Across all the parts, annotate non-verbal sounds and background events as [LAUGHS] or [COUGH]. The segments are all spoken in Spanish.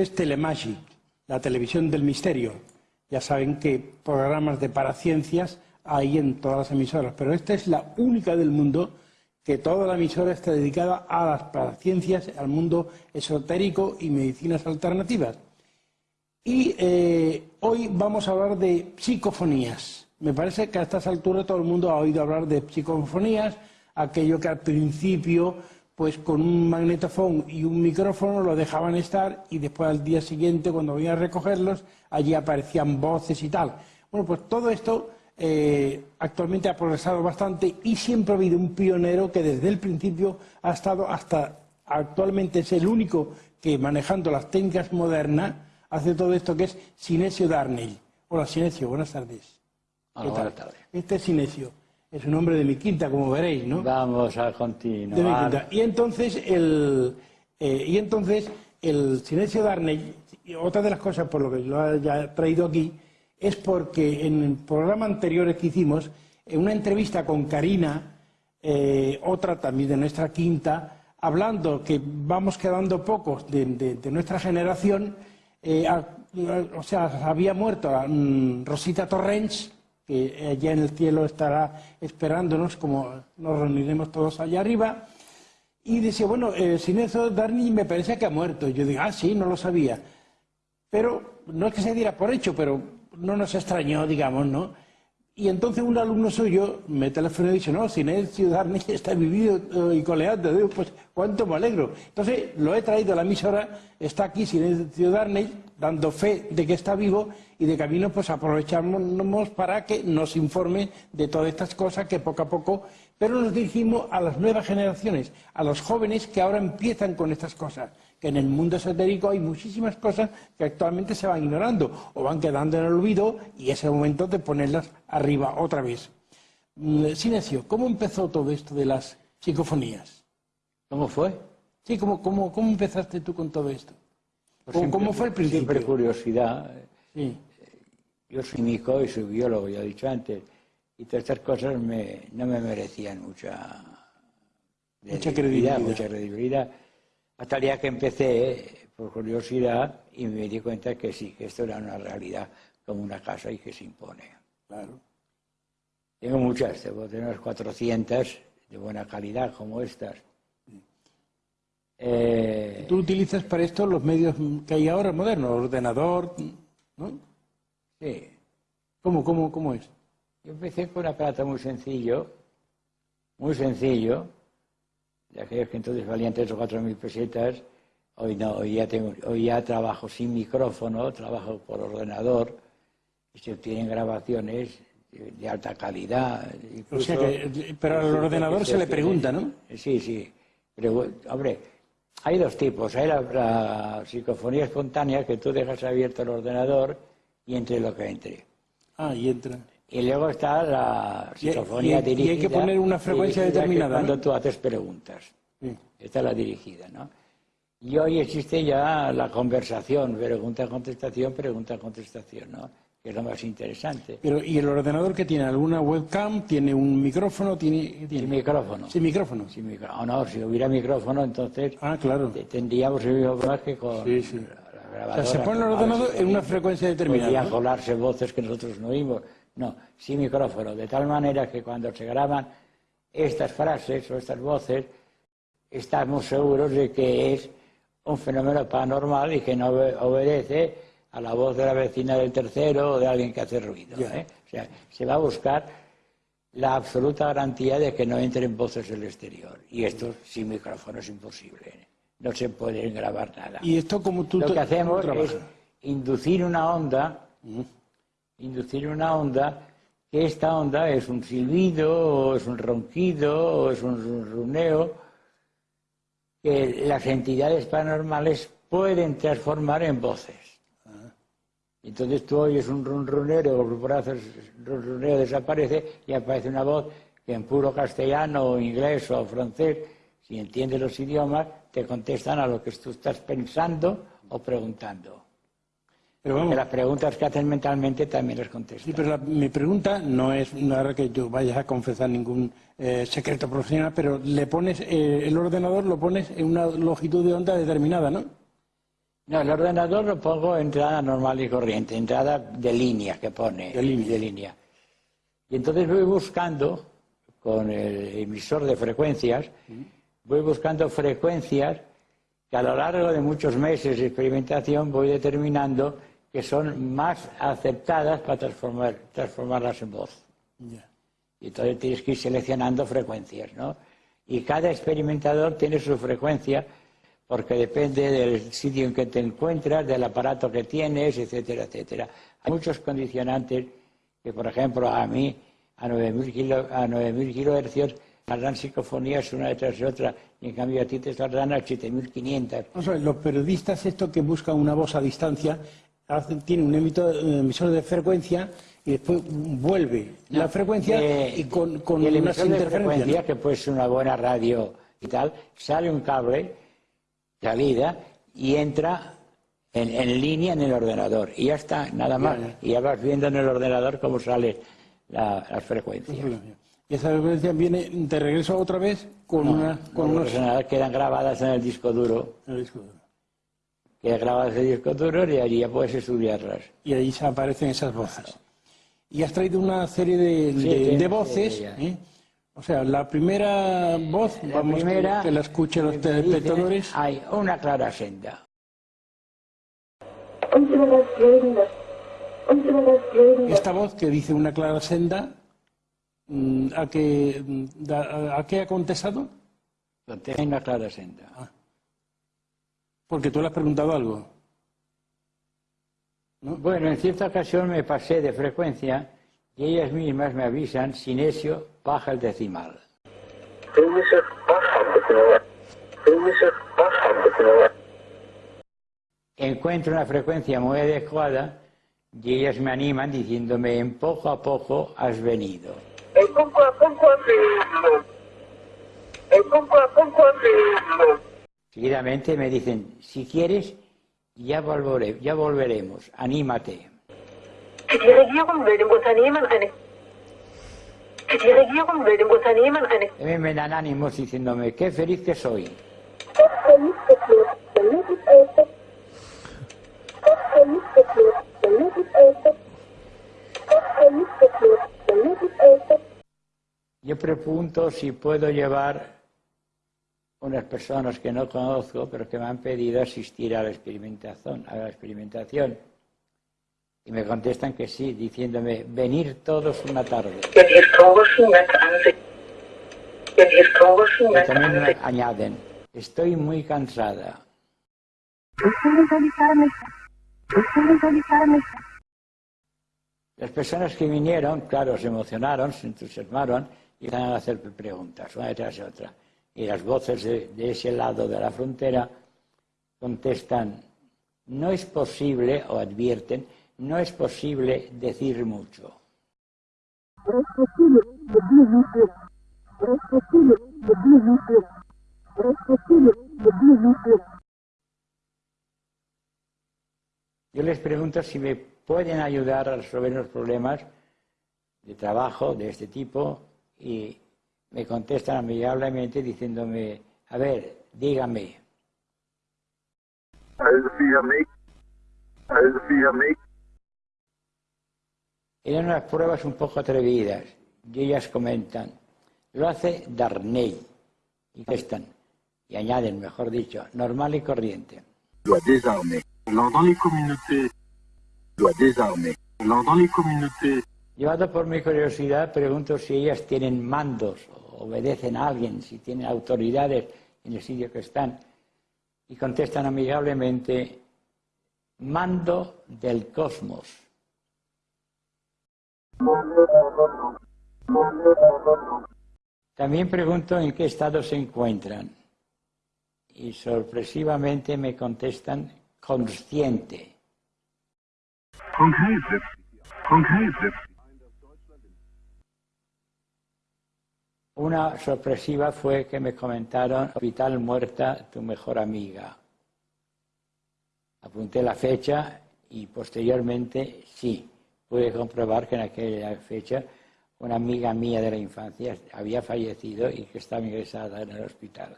es Telemagic, la televisión del misterio. Ya saben que programas de paraciencias hay en todas las emisoras, pero esta es la única del mundo que toda la emisora está dedicada a las paraciencias, al mundo esotérico y medicinas alternativas. Y eh, hoy vamos a hablar de psicofonías. Me parece que a estas alturas todo el mundo ha oído hablar de psicofonías, aquello que al principio, pues con un magnetofón y un micrófono lo dejaban estar y después al día siguiente, cuando venían a recogerlos, allí aparecían voces y tal. Bueno, pues todo esto eh, actualmente ha progresado bastante y siempre ha habido un pionero que desde el principio ha estado hasta actualmente es el único que manejando las técnicas modernas hace todo esto que es Sinesio Darnell. Hola Sinesio, buenas tardes. buenas tardes. Este es Sinesio, es un hombre de mi quinta, como veréis, ¿no? Vamos a continuar. Y entonces el, eh, y entonces el Sinesio Darnell, otra de las cosas por lo que lo haya traído aquí, es porque en el programa anterior que hicimos, en una entrevista con Karina, eh, otra también de nuestra quinta, hablando que vamos quedando pocos de, nuestra generación, eh, o sea, había muerto mm, Rosita Torrens, que allá en el cielo estará esperándonos, como nos reuniremos todos allá arriba, y decía, bueno, eh, sin eso Darny me parece que ha muerto. yo digo, ah, sí, no lo sabía. Pero no es que se diera por hecho, pero no nos extrañó, digamos, ¿no? Y entonces un alumno suyo me telefonó y dice, no, si Ciudad Ciudad está vivido y coleando, pues cuánto me alegro. Entonces lo he traído a la emisora, está aquí Ciudad Ciudad dando fe de que está vivo y de camino pues aprovechamos para que nos informe de todas estas cosas que poco a poco, pero nos dirigimos a las nuevas generaciones, a los jóvenes que ahora empiezan con estas cosas que en el mundo esotérico hay muchísimas cosas que actualmente se van ignorando o van quedando en el olvido y es el momento de ponerlas arriba otra vez. Mm, Silencio, ¿cómo empezó todo esto de las psicofonías? ¿Cómo fue? Sí, ¿cómo, cómo, cómo empezaste tú con todo esto? Pues ¿Cómo, fue el principio? Siempre curiosidad. Sí. Yo soy mico y soy biólogo, ya he dicho antes, y todas estas cosas no me merecían mucha, mucha credibilidad. Mucha credibilidad hasta el día que empecé, por curiosidad, y me di cuenta que sí, que esto era una realidad como una casa y que se impone. Claro. Tengo muchas, tengo unas 400 de buena calidad como estas. Eh, ¿Tú utilizas para esto los medios que hay ahora modernos? ¿Ordenador? ¿no? Sí. ¿Cómo, cómo, cómo es? Yo empecé con un aparato muy sencillo, muy sencillo, de aquellos que entonces valían tres o cuatro mil pesetas, hoy no, hoy ya, tengo, hoy ya trabajo sin micrófono, trabajo por ordenador, y se obtienen grabaciones de alta calidad. o sea que, pero al ordenador se, le pregunta, ¿no? Sí, sí. Pero, hombre, hay dos tipos. Hay la, psicofonía espontánea, que tú dejas abierto el ordenador y entre lo que entre. Ah, y entra. Y luego está la psicofonía dirigida. Y hay que poner una frecuencia determinada. Cuando tú haces preguntas. Esta es la dirigida, ¿no? Y hoy existe ya la conversación, pregunta-contestación, pregunta-contestación, ¿no? Que es lo más interesante. Pero, ¿y el ordenador que tiene? ¿Alguna webcam? ¿Tiene un micrófono? ¿Tiene, tiene... Sin micrófono. Sin micrófono. Sin micrófono. no, si hubiera micrófono, entonces. Ah, claro. Tendríamos el mismo más que con. Sí, sí. o sea, se pone el ordenador en una frecuencia determinada. Podrían colarse voces que nosotros no oímos. No, sin micrófono, de tal manera que cuando se graban estas frases o estas voces, estamos seguros de que es un fenómeno paranormal y que no obedece a la voz de la vecina del tercero o de alguien que hace ruido. ¿eh? O sea, se va a buscar la absoluta garantía de que no entren voces del exterior. Y esto sin micrófono es imposible. ¿eh? No se puede grabar nada. ¿Y esto como tú Lo que hacemos es inducir una onda inducir una onda, que esta onda es un silbido, o es un ronquido, o es un runeo, que las entidades paranormales pueden transformar en voces. Entonces tú oyes un ronronero, por ronroneo desaparece y aparece una voz que en puro castellano o inglés o francés, si entiendes los idiomas, te contestan a lo que tú estás pensando o preguntando. Pero vamos, las preguntas que hacen mentalmente también las contesto. sí, pero la- mi pregunta no es nada que yo vayas a confesar ningún eh, secreto profesional, pero le pones eh, el ordenador lo pones en una longitud de onda determinada, ¿no? No, el ordenador lo pongo entrada normal y corriente, entrada de línea que pone. De línea. De línea. Y entonces voy buscando, con el emisor de frecuencias, voy buscando frecuencias que a lo largo de muchos meses de experimentación voy determinando que son más aceptadas para transformar, transformarlas en voz. Ya. Y entonces tienes que ir seleccionando frecuencias, ¿no? Y cada experimentador tiene su frecuencia porque depende del sitio en que te encuentras, del aparato que tienes, etcétera, etcétera. Hay muchos condicionantes que, por ejemplo, a mí, a 9.000 kilo, a 9.000 kilohercios, saldrán psicofonías una detrás de otra, y en cambio a ti te saldrán a 7.500. Vamos a ver, los periodistas estos que buscan una voz a distancia tienen un emisor de frecuencia y después vuelve la frecuencia Eh, y con, el unas emisor de frecuencia, que puede ser una buena radio y tal, sale un cable, salida, y entra en, en línea en el ordenador. Y ya está, nada más. Y ya vas viendo en el ordenador cómo salen la- las frecuencias. ¿no? Y esa frecuencia viene de regreso otra vez con una con unos ordenadores quedan grabadas en el disco duro, en el disco duro. Quedan grabadas en el disco duro y allí ya puedes estudiarlas. y ahí se aparecen esas voces. Y has traído una serie de, Sí, de- de voces. ¿eh? O sea, la primera voz, La vamos primera, que la escuchen los que dice, telespectadores. Hay una clara senda. Esta voz que dice una clara senda, mm, ¿a qué, mm, a qué ha contestado? Hay una clara senda. Porque tú le has preguntado algo. Bueno, en cierta ocasión me pasé de frecuencia y ellas mismas me avisan, Sinesio, baja el decimal. Encuentro una frecuencia muy adecuada y ellas me animan diciéndome, en poco a poco has venido. El poco a poco has venido, el poco a poco has venido, Seguidamente me dicen, si quieres, ya, volvere- ya volveremos, anímate. También me dan ánimos diciéndome, qué feliz que soy. Yo pregunto si puedo llevar unas personas que no conozco, pero que me han pedido asistir a la experimentación. A la experimentación. Y me contestan que sí, diciéndome, venir todos una tarde. Y también añaden, estoy muy cansada. Las personas que vinieron, claro, se emocionaron, se entusiasmaron y empezaron a hacer preguntas, una detrás de otra. Y las voces de, ese lado de la frontera contestan, no es posible, o advierten, no es posible decir mucho. Yo les pregunto si me pueden ayudar a resolver los problemas de trabajo de este tipo y me contestan amigablemente diciéndome, a ver, dígame, via Mail. eran unas pruebas un poco atrevidas y ellas comentan, lo hace Darnell y contestan, y añaden, mejor dicho, normal y corriente. doit désarmer. Dans les communautés, doit désarmer. Dans les communautés, Llevado por mi curiosidad, pregunto si ellas tienen mandos, obedecen a alguien, si tienen autoridades en el sitio que están. Y contestan amigablemente, mando del cosmos. También pregunto en qué estado se encuentran. Y sorpresivamente me contestan, consciente. konkrete, konkrete, Una sorpresiva fue que me comentaron, hospital muerta, tu mejor amiga. Apunté la fecha y posteriormente sí, pude comprobar que en aquella fecha una amiga mía de la infancia había fallecido y que estaba ingresada en el hospital.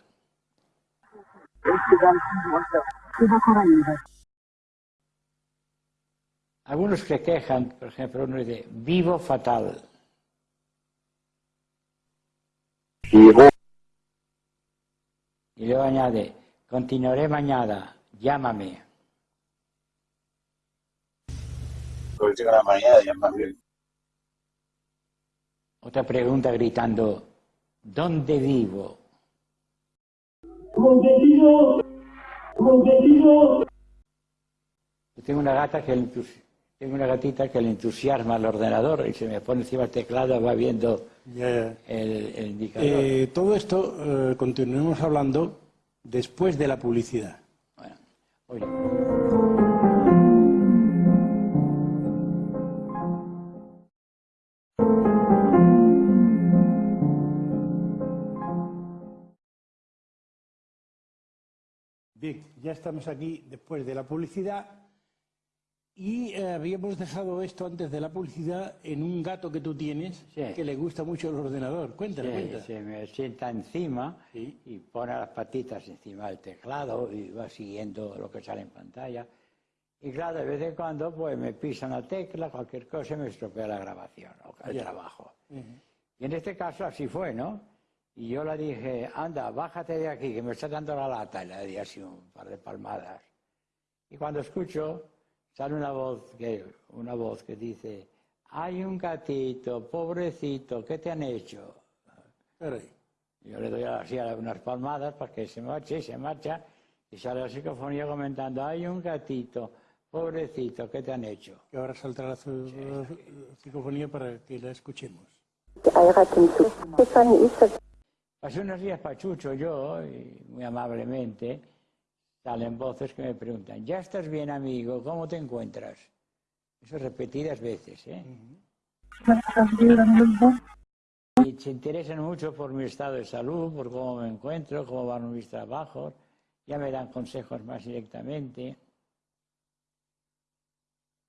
Algunos se quejan, por ejemplo, uno dice, vivo fatal. Y luego añade, continuaré mañana, llámame. La mañana bien. Otra pregunta gritando, ¿dónde vivo? Yo tengo una gata que tengo una gatita que le entusiasma el ordenador y se me pone encima el teclado, va viendo el, el indicador. Eh, todo esto eh, continuemos hablando después de la publicidad. Bueno, oye. Bien, ya estamos aquí después de la publicidad y eh, habíamos dejado esto antes de la publicidad en un gato que tú tienes Sí. que le gusta mucho el ordenador. Cuéntale, se, cuéntale. se me sienta encima Sí. y pone las patitas encima del teclado y va siguiendo lo que sale en pantalla. Y claro, de vez en cuando pues me pisa una tecla, cualquier cosa y me estropea la grabación o el trabajo. Y en este caso así fue, ¿no? Y yo le dije, anda, bájate de aquí, que me está dando la lata. Y le di así un par de palmadas. Y cuando escucho, sale una voz que, una voz que dice, hay un gatito, pobrecito, ¿qué te han hecho? Espera ahí. Yo le doy así a- unas palmadas para que se marche y se marcha y sale la psicofonía comentando, hay un gatito, pobrecito, ¿qué te han hecho? Que ahora saltará la psicofonía para que la escuchemos. Ist das Pasé unos días pachucho yo, y muy amablemente, salen voces que me preguntan, ¿ya estás bien amigo? ¿Cómo te encuentras? Eso repetidas veces, ¿eh? Y se interesan mucho por mi estado de salud, por cómo me encuentro, cómo van mis trabajos, ya me dan consejos más directamente.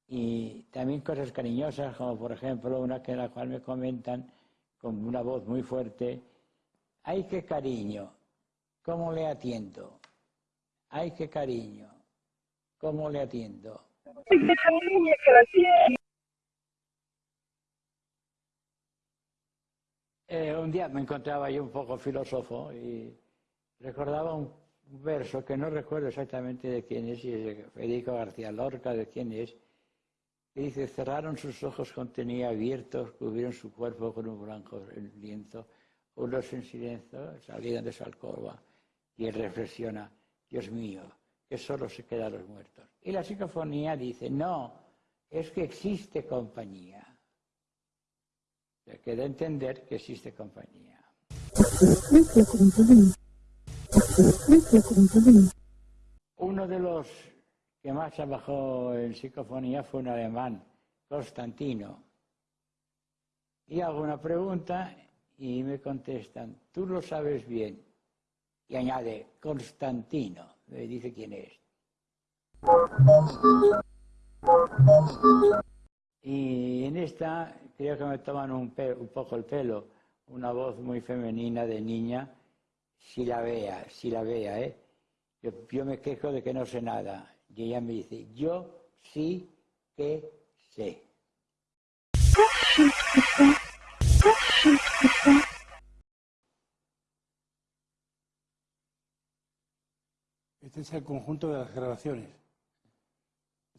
Y también cosas cariñosas, como por ejemplo una que en la cual me comentan con una voz muy fuerte, ¡ay qué cariño! ¿Cómo le atiendo? ¡Ay qué cariño! ¿Cómo le atiendo? Eh, un día me encontraba yo un poco filósofo y recordaba un un verso que no recuerdo exactamente de quién es, y es de Federico García Lorca, de quién es, que dice, cerraron sus ojos con tenía abiertos, cubrieron su cuerpo con un blanco lienzo, unos en silencio salieron de su alcoba, y él reflexiona, Dios mío, que solo se quedan los muertos. Y la psicofonía dice, no, es que existe compañía. Se queda entender que existe compañía. Uno de los que más trabajó en psicofonía fue un alemán, Constantino. Y hago una pregunta y me contestan, tú lo sabes bien. Y añade, Constantino. Me dice quién es. Y en esta creo que me toman un, un poco el pelo, una voz muy femenina de niña, si la vea, si la vea, ¿eh? Yo, yo me quejo de que no sé nada. Y ella me dice, yo sí que sé. Este es el conjunto de las grabaciones.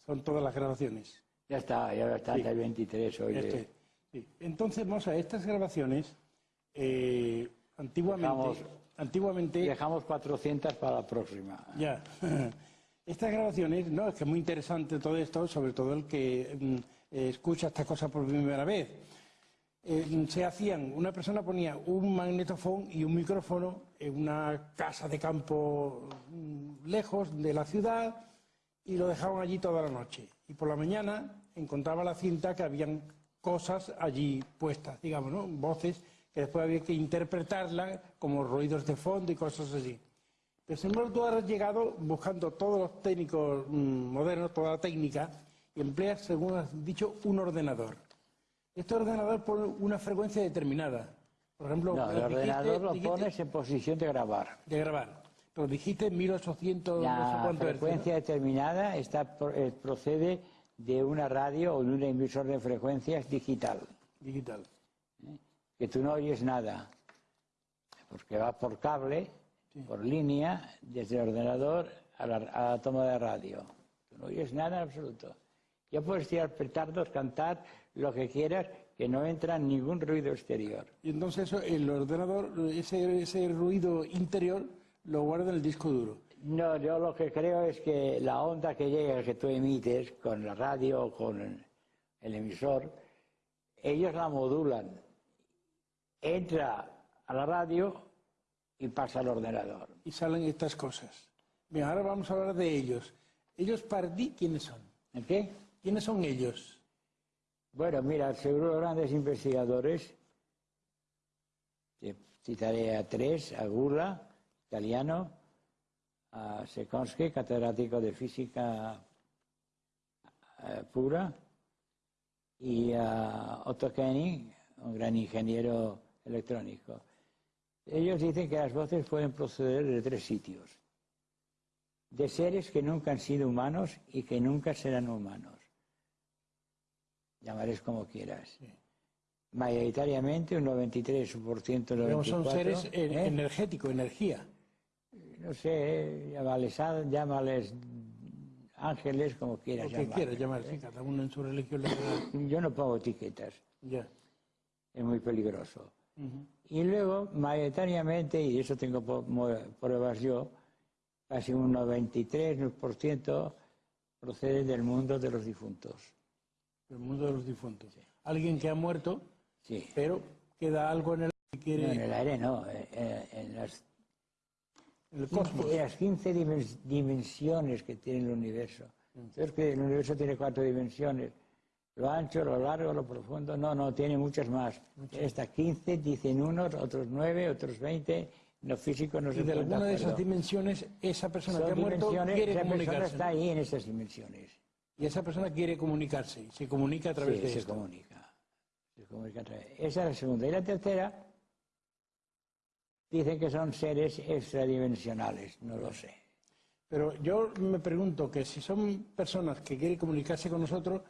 Son todas las grabaciones. Ya está, ya está hasta el 23 hoy. Este, sí. Entonces, vamos a estas grabaciones, eh, antiguamente, Dejamos- antiguamente Dejamos 400 para la próxima. Ya. [LAUGHS] Estas grabaciones, no, es que es muy interesante todo esto, sobre todo el que mm, eh, escucha estas cosas por primera vez. Eh, se hacían, una persona ponía un magnetofón y un micrófono en una casa de campo mm, lejos de la ciudad y lo dejaban allí toda la noche. Y por la mañana encontraba la cinta que habían cosas allí puestas, digamos, ¿no? Voces que después había que interpretarlas como ruidos de fondo y cosas así. Pero sin embargo tú has llegado buscando todos los técnicos mm, modernos, toda la técnica, y empleas, según has dicho, un ordenador. Este ordenador pone una frecuencia determinada. Por ejemplo, No, el dijiste- ordenador lo dijiste pones en posición de grabar. de grabar. Pero dijiste 1800, no sé La hercios, ¿no? frecuencia determinada está, eh, procede de una radio o de un emisor de frecuencias digital, digital. que tú no oyes nada, porque va por cable, por línea, desde el ordenador a la, a la toma de radio. Tú no oyes nada en absoluto. Ya puedes tirar petardos, cantar, lo que quieras, que no entra ningún ruido exterior. Y entonces eso, el ordenador, ese, ese ruido interior, lo guarda en el disco duro. No, yo lo que creo es que la onda que llega, que tú emites con la radio o con el emisor, ellos la modulan. Entra a la radio y pasa al ordenador. Y salen estas cosas. Bien, ahora vamos a hablar de ellos. Ellos para ti, ¿quiénes son? ¿En qué? ¿Quiénes son ellos? Bueno, mira, seguro grandes investigadores, citaré a tres, a Gula, italiano, a Sekonsky, catedrático de física eh, pura, y a Otto Koenig, un gran ingeniero electrónico. Ellos dicen que las voces pueden proceder de tres sitios. De seres que nunca han sido humanos y que nunca serán humanos. Llamares como quieras. Mayoritariamente un 93%, Digamos, 94%. son seres eh, ¿eh? energéticos, energía. No sé, llámales, llámales ángeles, como quieras Lo que llamar. quieras llamar, sí, cada uno en su religión Yo no pongo etiquetas, Ya. es muy peligroso. Y luego, mayoritariamente, y eso tengo pruebas yo, casi un 93% procede del mundo de los difuntos. El mundo de los difuntos. Alguien que ha muerto, Sí. pero queda algo en el que quiere, No, en el aire no, eh, eh, en las, el cosmos. en las 15 dimen- dimensiones que tiene el universo. Entonces, que el universo tiene cuatro dimensiones. Lo ancho, lo largo, lo profundo. No, no, tiene muchas más. Tiene hasta 15, dicen unos, otros 9, otros 20. Los físicos no Y se de alguna de esas dimensiones, esa persona Son que ha muerto quiere esa persona está ahí en esas dimensiones. Y esa persona quiere comunicarse. Se comunica a través Sí, de se esto. comunica. Se comunica a través- Esa es la segunda. Y la tercera, dicen que son seres extradimensionales. No lo sé. Pero yo me pregunto que si son personas que quieren comunicarse con nosotros,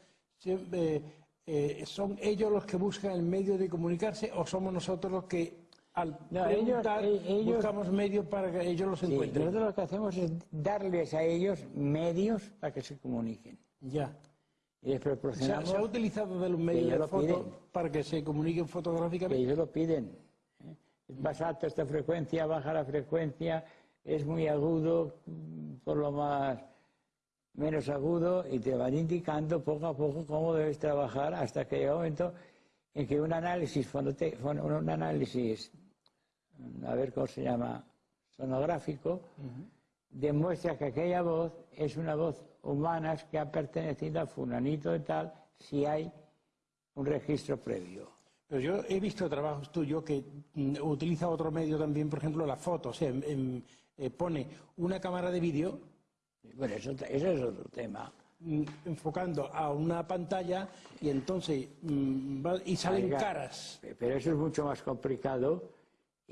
eh, eh, ¿son ellos los que buscan el medio de comunicarse o somos nosotros los que al No, preguntar ellos- eh, ellos- buscamos medios para que ellos los Sí, encuentren? nosotros lo que hacemos es darles a ellos medios para que se comuniquen. Ya. Y les ¿Se ha, proporcionamos se ha utilizado de los medios de foto para que se comuniquen que fotográficamente? ellos lo piden. ¿eh? Es más alta esta frecuencia, baja la frecuencia, es muy agudo, por lo más menos agudo, y te van indicando poco a poco cómo debes trabajar hasta que llega un momento en que un análisis, un análisis, a ver cómo se llama, sonográfico, demuestra que aquella voz es una voz humana que ha pertenecido a fulanito de tal, si hay un registro previo. Pero yo he visto trabajos tuyos que mm, utiliza otro medio también, por ejemplo, la foto. O sea, eh, pone una cámara de vídeo Bueno, eso, es otro tema. mm, enfocando a una pantalla y entonces mm, y salen Oiga, caras. Pero eso es mucho más complicado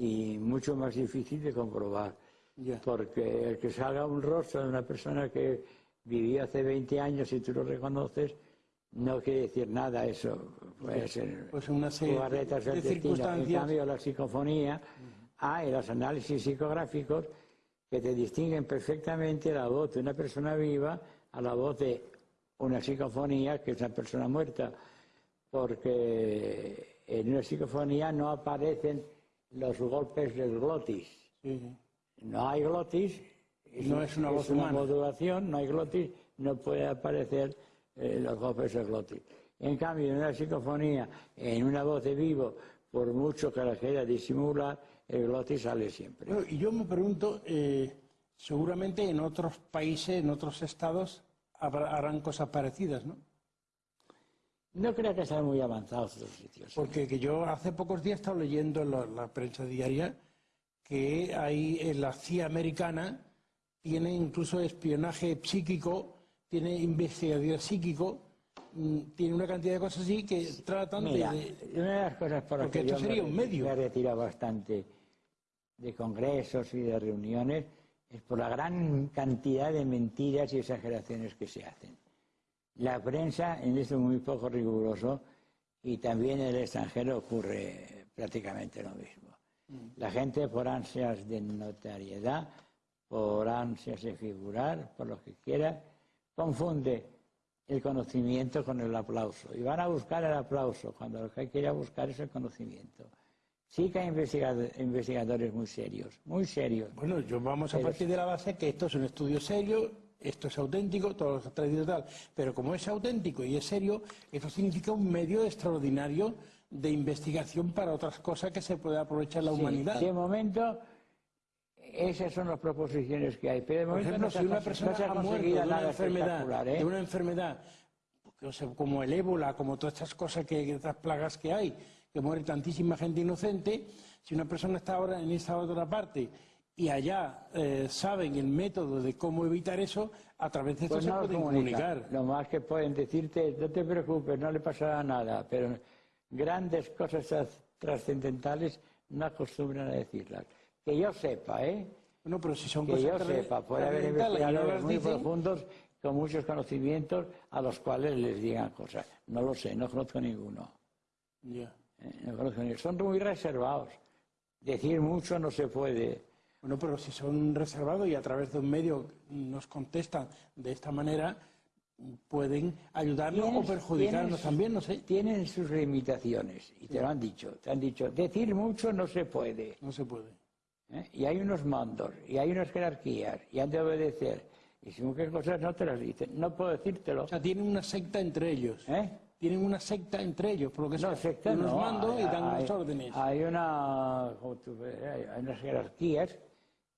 y mucho más difícil de comprobar. Ya. Porque el que salga un rostro de una persona que vivió hace 20 años y tú lo reconoces, no quiere decir nada eso. Puede ser Pues una serie de del destino. En circunstancias. cambio, la psicofonía, hay los análisis psicográficos que te distinguen perfectamente la voz de una persona viva a la voz de una psicofonía que es una persona muerta. Porque en una psicofonía no aparecen los golpes del glotis. Sí. No hay glotis. No es una voz humana. modulación, no hay glotis, no puede aparecer eh, los golpes del glotis. En cambio, en una psicofonía, en una voz de vivo, por mucho que la quiera disimular, el glotis sale siempre. Y yo me pregunto, eh, seguramente en otros países, en otros estados, habrá- harán cosas parecidas, ¿no? No creo que sean muy avanzados otros sitios. Porque que yo hace pocos días he estado leyendo en la, la prensa diaria que hay en la CIA americana tiene incluso espionaje psíquico tiene investigador psíquico, mm, tiene una cantidad de cosas así que tratan de- Mira, de, una de las cosas por las que esto yo sería me, un medio. me he retirado bastante de congresos y de reuniones es por la gran cantidad de mentiras y exageraciones que se hacen. La prensa en esto es muy poco riguroso y también en el extranjero ocurre prácticamente lo mismo. La gente por ansias de notariedad, por ansias de figurar, por lo que quiera, confunde el conocimiento con el aplauso. Y van a buscar el aplauso cuando lo que hay que ir a buscar es el conocimiento. Sí que hay investigado- investigadores muy serios, muy serios. Bueno, yo vamos a partir de la base que esto es un estudio serio, esto es auténtico, todo lo que ha traído tal. Pero como es auténtico y es serio, esto significa un medio extraordinario de investigación para otras cosas que se puede aprovechar la Sí, humanidad. De momento, esas son las proposiciones que hay. Pero de Por momento ejemplo, no se si una persona no ha muerto de conseguido una enfermedad, ¿eh? de una enfermedad o sea, como el ébola, como todas estas cosas, que, estas plagas que hay, que muere tantísima gente inocente, si una persona está ahora en esta otra parte y allá eh, saben el método de cómo evitar eso, a través de esto Pues no pueden comunicar. Lo más que pueden decirte, no te preocupes, no le pasará nada, pero grandes cosas tras- trascendentales no acostumbran a decirlas. Que yo sepa, ¿eh? Bueno, pero si son Que cosas yo sepa, puede haber no investigadores muy dicen, profundos con muchos conocimientos a los cuales les digan cosas. No lo sé, no conozco ninguno. Ya. ¿eh? No conozco ninguno. Son muy reservados. Decir mucho no se puede. Bueno, pero si son reservados y a través de un medio nos contestan de esta manera, pueden ayudarnos o perjudicarnos tienen- también, no sé. Tienen sus limitaciones y te lo han dicho. Te han dicho, decir mucho no se puede. No se puede. ¿eh? Y hay unos mandos, y hay unas jerarquías, y han de obedecer. Y si muchas cosas no te las dicen, no puedo decírtelo. O sea, tienen una secta entre ellos. ¿eh? Tienen una secta entre ellos, por lo que No, sea. secta unos no, mandos y hay- dan unas hay- órdenes. Hay, una, hay, unas jerarquías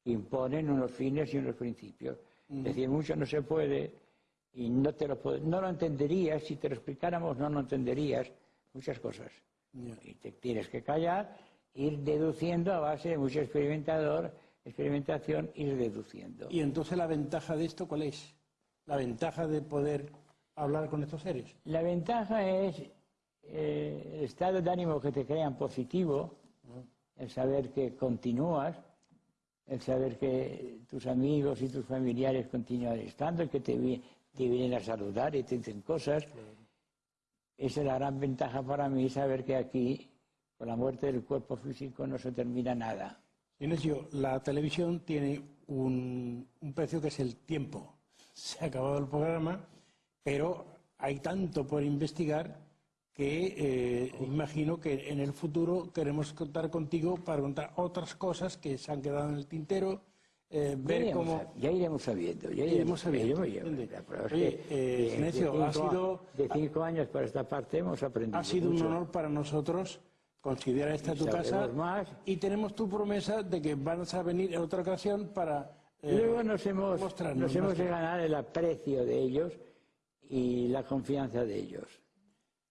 imponen unos fines y unos principios. Decir mucho no se puede y no te lo puede- no lo entenderías, si te lo explicáramos no lo entenderías, muchas cosas. Y te tienes que callar, ir deduciendo a base de mucho experimentador, experimentación, ir deduciendo. Y entonces la ventaja de esto, ¿cuál es? La ventaja de poder hablar con estos seres. La ventaja es eh, el estado de ánimo que te crean positivo, el saber que continúas, el saber que tus amigos y tus familiares continúan estando, que te, te vienen a saludar y te dicen cosas. Esa es la gran ventaja para mí, saber que aquí, con la muerte del cuerpo físico, no se termina nada. Inesio, la televisión tiene un, un precio que es el tiempo. [LAUGHS] Se ha acabado el programa, pero hay tanto por investigar que eh, imagino que en el futuro queremos contar contigo para contar otras cosas que se han quedado en el tintero, eh, Ya ver iremos, cómo... sab- ya iremos sabiendo. Ya iremos sabiendo, ya- eh, ha sido- De cinco años para esta parte hemos aprendido Ha sido un mucho. honor para nosotros considerar esta Y tu casa más. y tenemos tu promesa de que vas a venir en otra ocasión para eh, Luego nos hemos, mostrarnos nos hemos de ganar el aprecio de ellos y la confianza de ellos.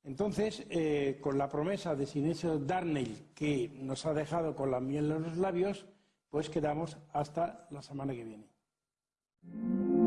Entonces, eh, con la promesa de Sinesio Darnell, que nos ha dejado con la miel en los labios, pues quedamos hasta la semana que viene.